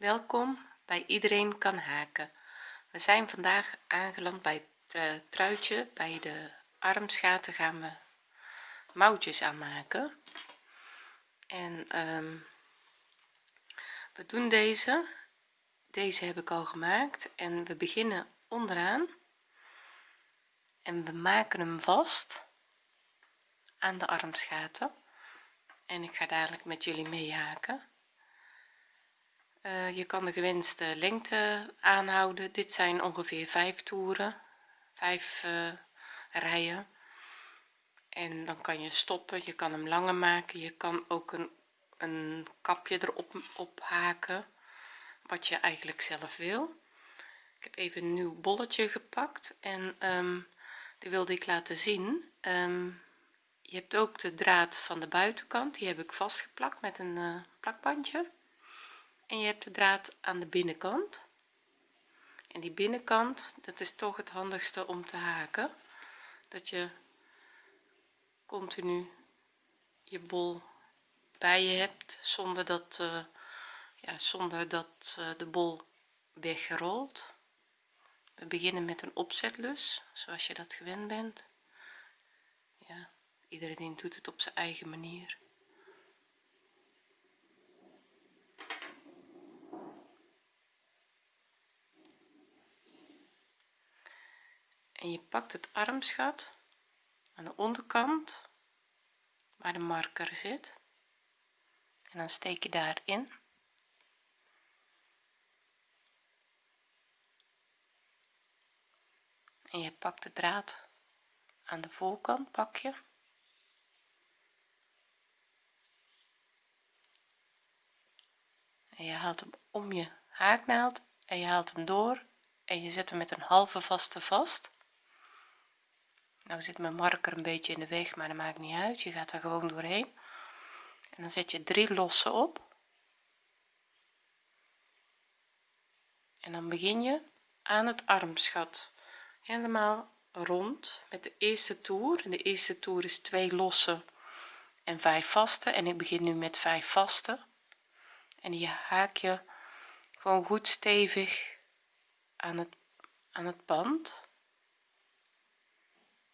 welkom bij iedereen kan haken. We zijn vandaag aangeland bij het uh, truitje bij de armsgaten gaan we mouwtjes aanmaken. En um, we doen deze. Deze heb ik al gemaakt en we beginnen onderaan. En we maken hem vast aan de armsgaten en ik ga dadelijk met jullie meehaken uh, je kan de gewenste lengte aanhouden. Dit zijn ongeveer vijf toeren vijf uh, rijen. En dan kan je stoppen je kan hem langer maken. Je kan ook een, een kapje erop op haken wat je eigenlijk zelf wil. Ik heb even een nieuw bolletje gepakt en um, die wilde ik laten zien. Um, je hebt ook de draad van de buitenkant die heb ik vastgeplakt met een uh, plakbandje en je hebt de draad aan de binnenkant. En die binnenkant dat is toch het handigste om te haken. Dat je continu je bol bij je hebt zonder dat uh, ja, zonder dat uh, de bol weggerolt we beginnen met een opzetlus zoals je dat gewend bent. Ja iedereen doet het op zijn eigen manier en je pakt het armsgat aan de onderkant waar de marker zit. En dan steek je daarin. En je pakt de draad aan de voorkant pak je. En je haalt hem om je haaknaald en je haalt hem door. En je zet hem met een halve vaste vast nou zit mijn marker een beetje in de weg maar dat maakt niet uit. Je gaat er gewoon doorheen. En dan zet je drie losse op. En dan begin je aan het armsgat helemaal rond met de eerste toer. En de eerste toer is twee losse en vijf vaste. En ik begin nu met vijf vaste. En die haak je gewoon goed stevig aan het aan het band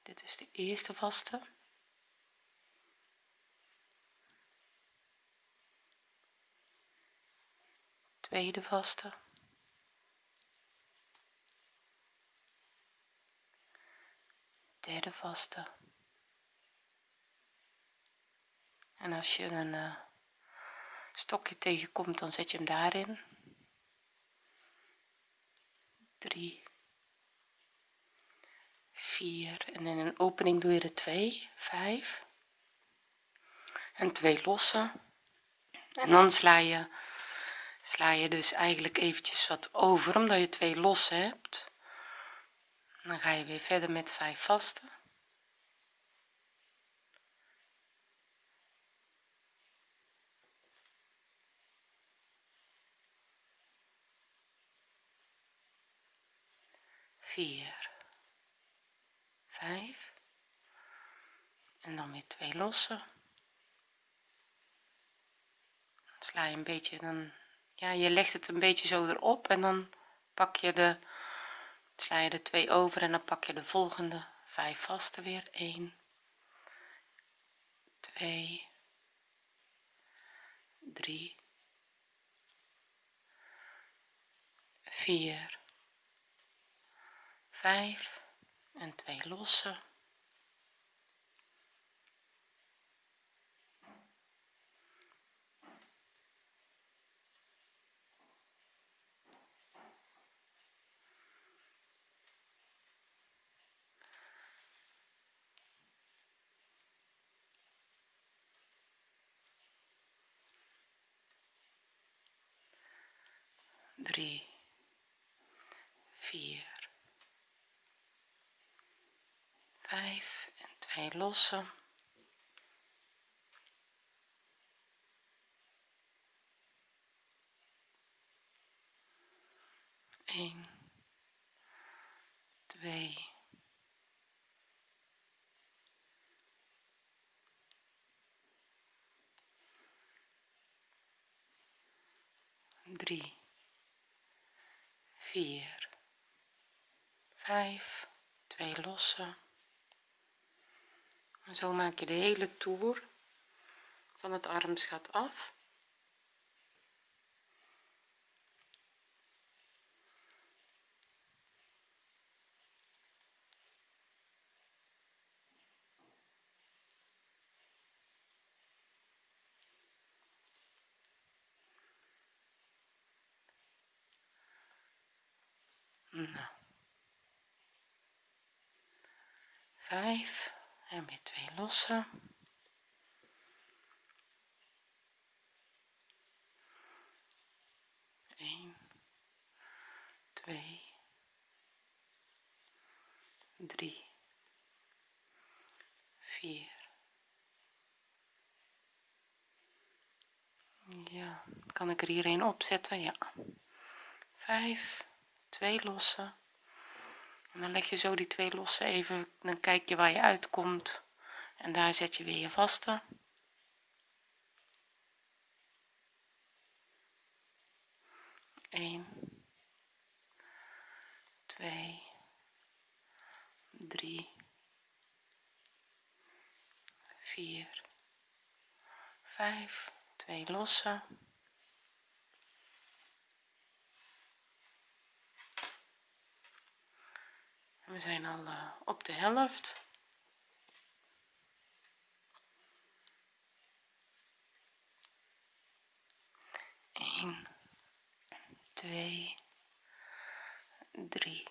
dit is de eerste vaste. Tweede vaste. Derde vaste. En als je een uh, stokje tegenkomt dan zet je hem daarin. 3 4 en in een opening doe je er 2 5 en twee losse. En dan sla je sla je dus eigenlijk eventjes wat over omdat je twee losse hebt. Dan ga je weer verder met 5 vaste. Vier vijf. En dan weer twee losse. Sla je een beetje dan ja je legt het een beetje zo erop en dan pak je de sla je er twee over en dan pak je de volgende. Vijf vaste weer. 1 2 3 4 5 en twee losse drie, vier, vijf en twee losse. Eén, twee, drie 4 5 2 losse en zo maak je de hele toer van het armsgat af nou. 5 en weer twee losse Eén, twee, drie, vier. Ja, kan ik er hier een opzetten? Ja. Vijf, twee losse dan leg je zo die twee losse even dan kijk je waar je uitkomt. En daar zet je weer je vaste. Eén, twee, drie, vier, vijf, twee losse we zijn al uh, op de helft. Eén, twee, drie,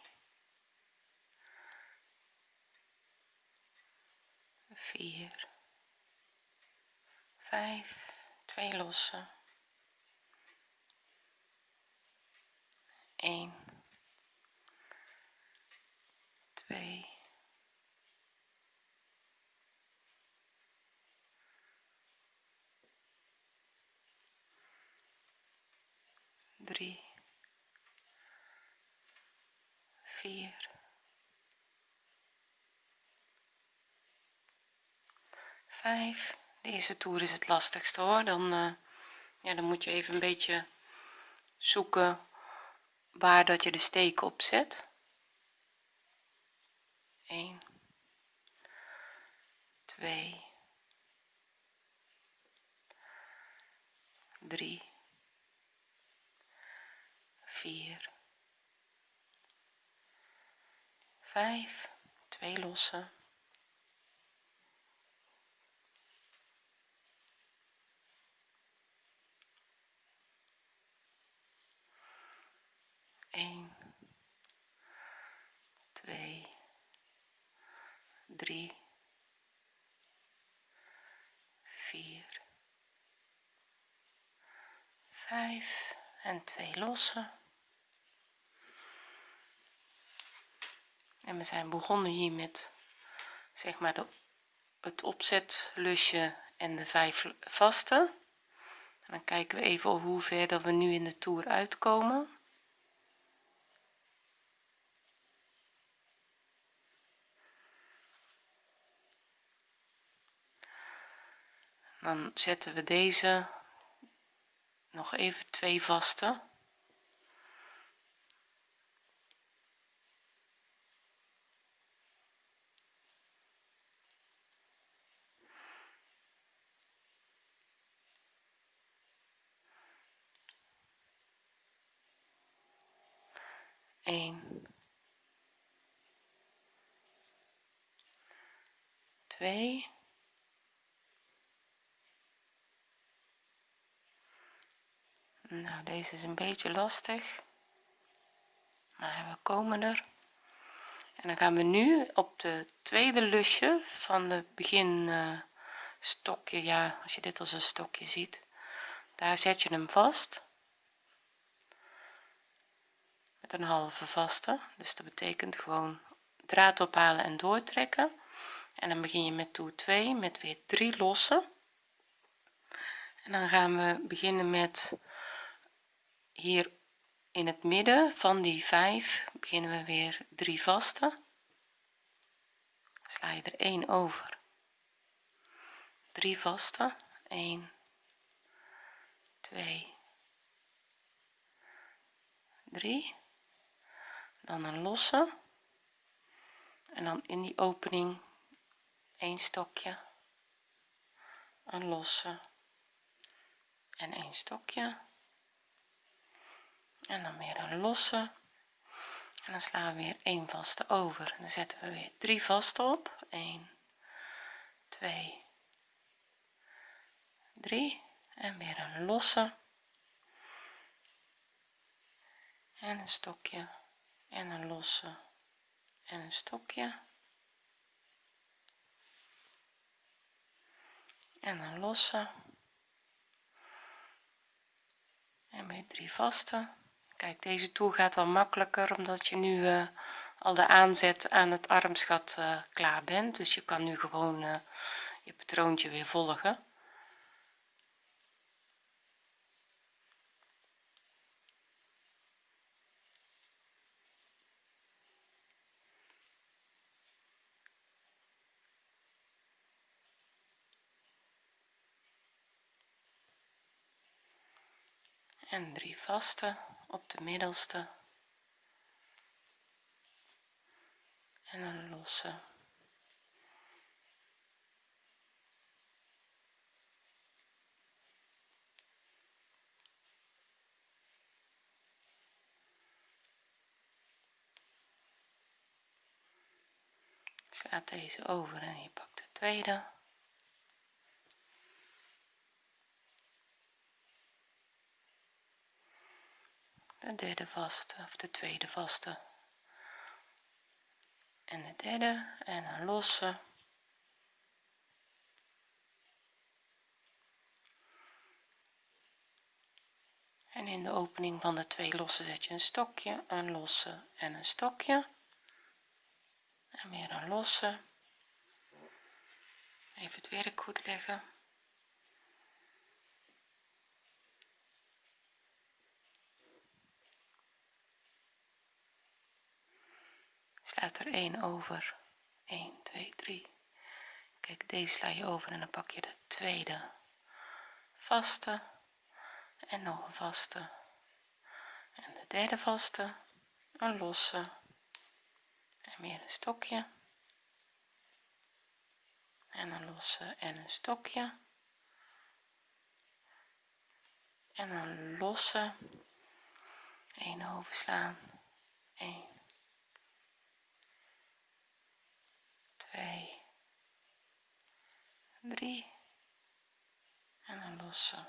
vier, vijf, twee losse, één, twee drie vier vijf. Deze toer is het lastigste hoor. Dan uh, ja dan moet je even een beetje zoeken waar dat je de steek op zet. 1 2 3 4 5 2 losse 1 2 3 4 5 en 2 losse en we zijn begonnen hier met zeg maar de, het opzetlusje en de vijf vaste en dan kijken we even hoe ver dat we nu in de toer uitkomen. Dan zetten we deze nog even twee vaste Eén, twee. Nou deze is een beetje lastig maar we komen er. En dan gaan we nu op de tweede lusje van de begin stokje ja als je dit als een stokje ziet daar zet je hem vast een halve vaste. Dus dat betekent gewoon draad ophalen en doortrekken. En dan begin je met toer 2 met weer 3 lossen. En dan gaan we beginnen met hier in het midden van die 5 beginnen we weer 3 vaste. Sla je er 1 over. 3 vaste. 1 2 3 dan een losse. En dan in die opening een stokje een losse en een stokje. En dan weer een losse. En dan slaan we weer een vaste over. En dan zetten we weer drie vaste op. 1 2 3 en weer een losse. En een stokje en een losse en een stokje. En een losse. En weer drie vaste. Kijk deze toer gaat dan makkelijker omdat je nu uh, al de aanzet aan het armsgat uh, klaar bent. Dus je kan nu gewoon uh, je patroontje weer volgen en drie vaste op de middelste. En een losse. Slaat deze over en je pakt de tweede de derde vaste of de tweede vaste. En de derde en een losse. En in de opening van de twee losse zet je een stokje een losse en een stokje. En weer een losse. Even het werk goed leggen slaat er 1 over. 1 2 3 kijk deze sla je over en dan pak je de tweede. Vaste. En nog een vaste. En de derde vaste. Een losse. En weer een stokje. En een losse en een stokje. En een losse. 1 overslaan. 1 2 3 en een losse.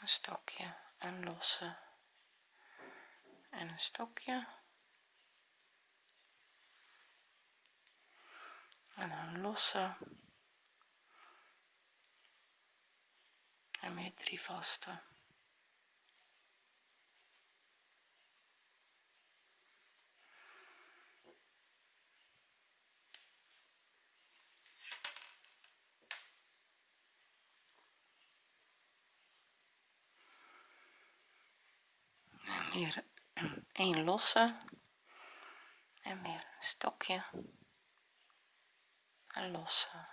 Een stokje een losse en een stokje. En een losse. En weer drie vaste weer een losse en weer een stokje. Een losse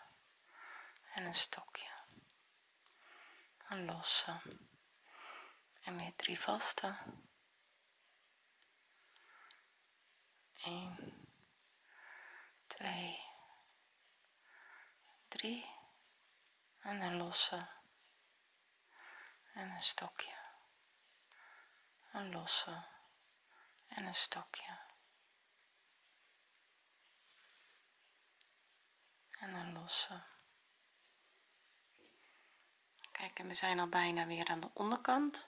en een stokje. Een losse en weer drie vaste. 1 2 3 en een losse en een stokje een losse en een stokje. En een losse. Kijk en we zijn al bijna weer aan de onderkant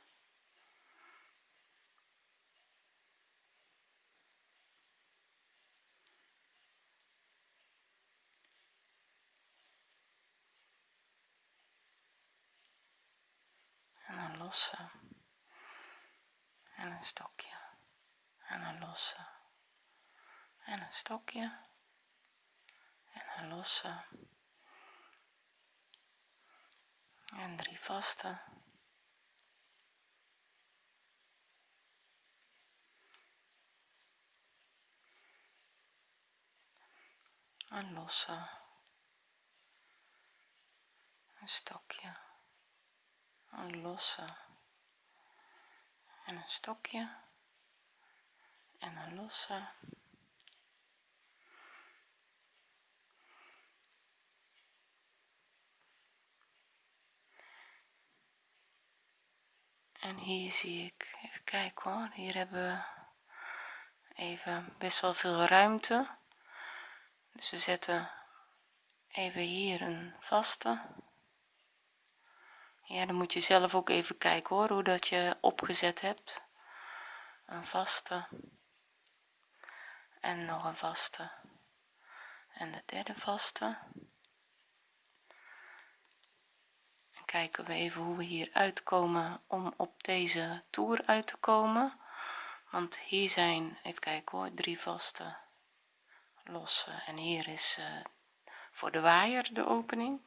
en een losse en een stokje. En een losse. En een stokje. En een losse. En drie vaste. Een losse. Een stokje. Een losse en een stokje. En een losse. En hier zie ik even kijken hoor hier hebben we even best wel veel ruimte. Dus we zetten even hier een vaste ja dan moet je zelf ook even kijken hoor hoe dat je opgezet hebt. Een vaste. En nog een vaste. En de derde vaste. En kijken we even hoe we hier uitkomen om op deze toer uit te komen. Want hier zijn even kijken hoor drie vaste losse en hier is uh, voor de waaier de opening.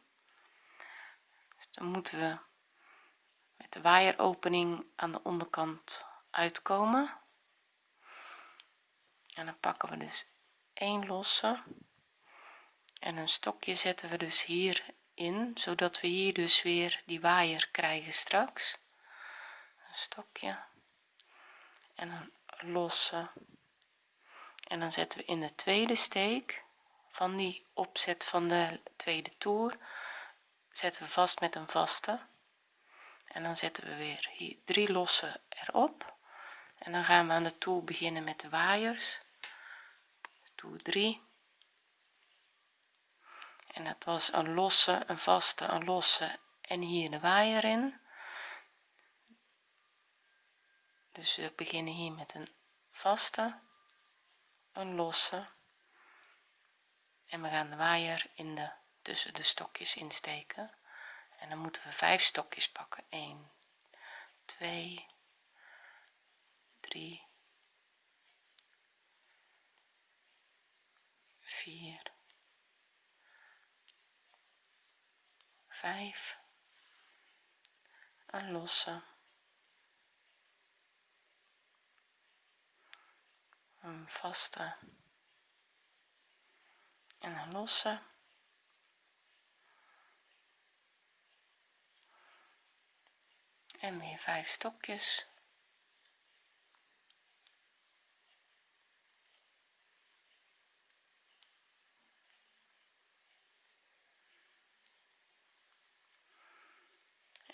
Dus dan moeten we met de waaieropening aan de onderkant uitkomen. En dan pakken we dus één losse. En een stokje zetten we dus hier in zodat we hier dus weer die waaier krijgen straks. Een stokje. En een losse. En dan zetten we in de tweede steek van die opzet van de tweede toer zetten we vast met een vaste en dan zetten we weer hier drie losse erop. En dan gaan we aan de toer beginnen met de waaiers. Toer 3 en dat was een losse een vaste een losse en hier de waaier in. Dus we beginnen hier met een vaste een losse. En we gaan de waaier in de tussen de stokjes insteken en dan moeten we vijf stokjes pakken. 1 2 3 4 5 een losse een vaste. En een losse en weer vijf stokjes.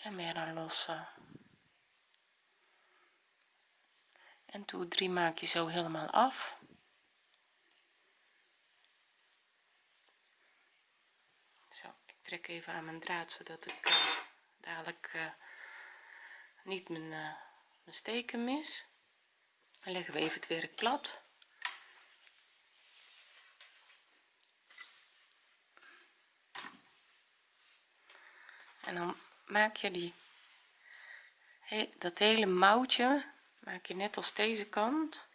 En weer een losse. En toe 3 maak je zo helemaal af. Zo ik trek even aan mijn draad zodat ik uh, dadelijk uh, niet mijn, uh, mijn steken mis. Dan leggen we even het werk plat. En dan maak je die dat hele mouwtje maak je net als deze kant.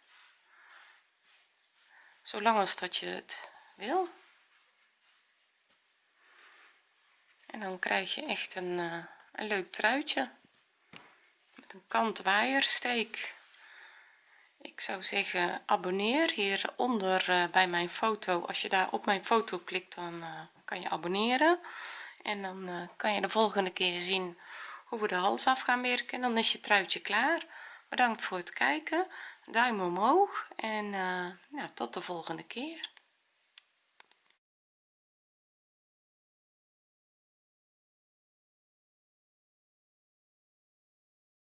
Zolang als dat je het wil. En dan krijg je echt een, uh, een leuk truitje een kant waaiersteek. Ik zou zeggen abonneer hieronder uh, bij mijn foto. Als je daar op mijn foto klikt dan uh, kan je abonneren. En dan kan je de volgende keer zien hoe we de hals af gaan werken. En dan is je truitje klaar. Bedankt voor het kijken. Duim omhoog en uh, tot de volgende keer